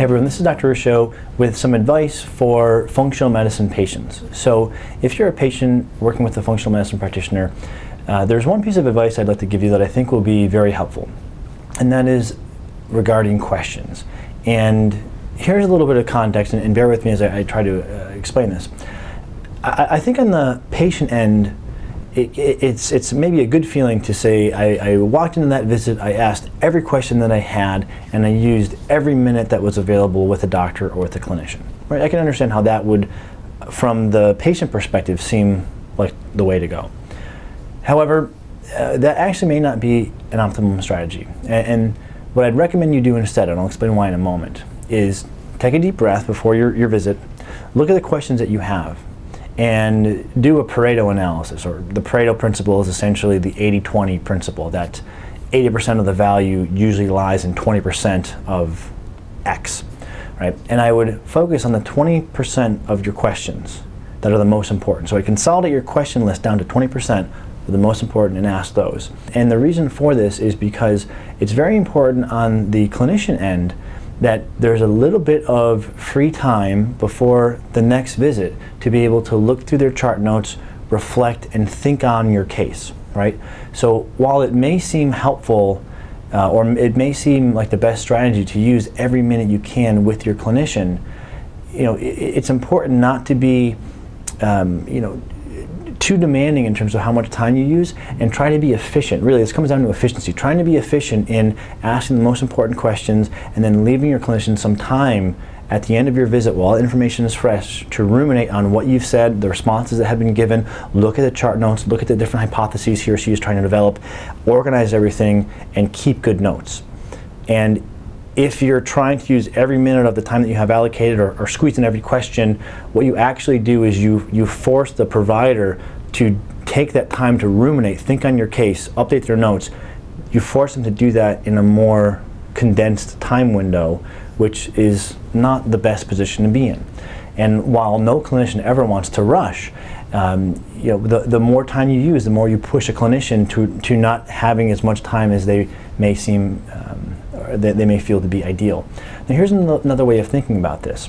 Hey everyone, this is Dr. Ruscio with some advice for functional medicine patients. So if you're a patient working with a functional medicine practitioner, uh, there's one piece of advice I'd like to give you that I think will be very helpful, and that is regarding questions. And here's a little bit of context, and, and bear with me as I, I try to uh, explain this. I, I think on the patient end, it, it's, it's maybe a good feeling to say I, I, walked into that visit, I asked every question that I had, and I used every minute that was available with a doctor or with a clinician. Right? I can understand how that would, from the patient perspective, seem like the way to go. However, uh, that actually may not be an optimum strategy. And, and, what I'd recommend you do instead, and I'll explain why in a moment, is take a deep breath before your, your visit, look at the questions that you have, and do a Pareto analysis, or the Pareto principle is essentially the 80-20 principle, that 80% of the value usually lies in 20% of X, right? And I would focus on the 20% of your questions that are the most important. So I consolidate your question list down to 20% of the most important and ask those. And the reason for this is because it's very important on the clinician end that there's a little bit of free time before the next visit to be able to look through their chart notes, reflect, and think on your case, right? So while it may seem helpful uh, or it may seem like the best strategy to use every minute you can with your clinician, you know, it, it's important not to be, um, you know, too demanding in terms of how much time you use and try to be efficient. Really, this comes down to efficiency. Trying to be efficient in asking the most important questions and then leaving your clinician some time at the end of your visit while the information is fresh to ruminate on what you've said, the responses that have been given, look at the chart notes, look at the different hypotheses he or she is trying to develop, organize everything, and keep good notes. And if you're trying to use every minute of the time that you have allocated or, or squeeze in every question, what you actually do is you, you force the provider to take that time to ruminate, think on your case, update their notes. You force them to do that in a more condensed time window, which is not the best position to be in. And while no clinician ever wants to rush, um, you know, the, the more time you use, the more you push a clinician to, to not having as much time as they may seem um, that they may feel to be ideal. Now here's another way of thinking about this,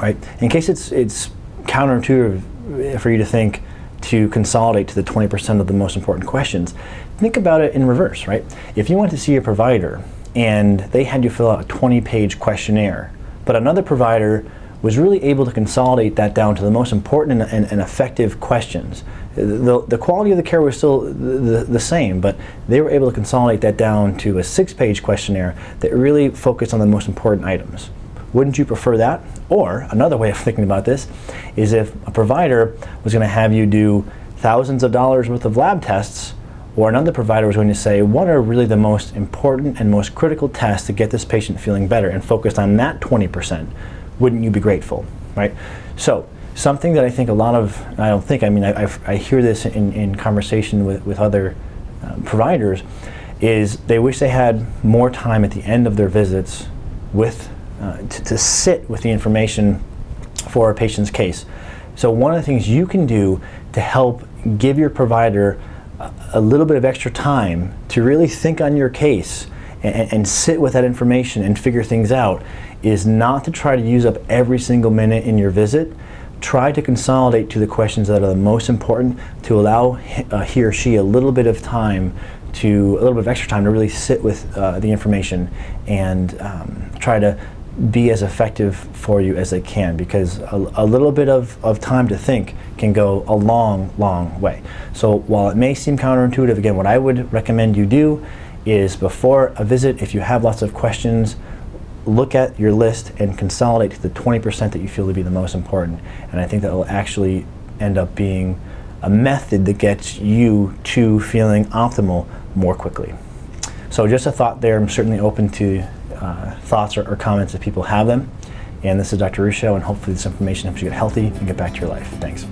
right? In case it's, it's counterintuitive for you to think to consolidate to the 20% of the most important questions, think about it in reverse, right? If you went to see a provider and they had you fill out a 20-page questionnaire, but another provider was really able to consolidate that down to the most important and, and, and effective questions. The, the quality of the care was still the, the same, but they were able to consolidate that down to a six-page questionnaire that really focused on the most important items. Wouldn't you prefer that? Or another way of thinking about this is if a provider was going to have you do thousands of dollars worth of lab tests, or another provider was going to say, what are really the most important and most critical tests to get this patient feeling better and focused on that 20% wouldn't you be grateful, right? So something that I think a lot of, I don't think, I mean, I, I hear this in, in conversation with, with other um, providers, is they wish they had more time at the end of their visits with, uh, to, to sit with the information for a patient's case. So one of the things you can do to help give your provider a, a little bit of extra time to really think on your case and, and sit with that information and figure things out is not to try to use up every single minute in your visit. Try to consolidate to the questions that are the most important to allow uh, he or she a little bit of time to, a little bit of extra time to really sit with uh, the information and um, try to be as effective for you as they can because a, a, little bit of, of time to think can go a long, long way. So while it may seem counterintuitive, again, what I would recommend you do is before a visit, if you have lots of questions, look at your list and consolidate to the 20% that you feel to be the most important. And I think that will actually end up being a method that gets you to feeling optimal more quickly. So just a thought there. I'm certainly open to uh, thoughts or, or, comments if people have them. And this is Dr. Ruscio, and hopefully this information helps you get healthy and get back to your life. Thanks.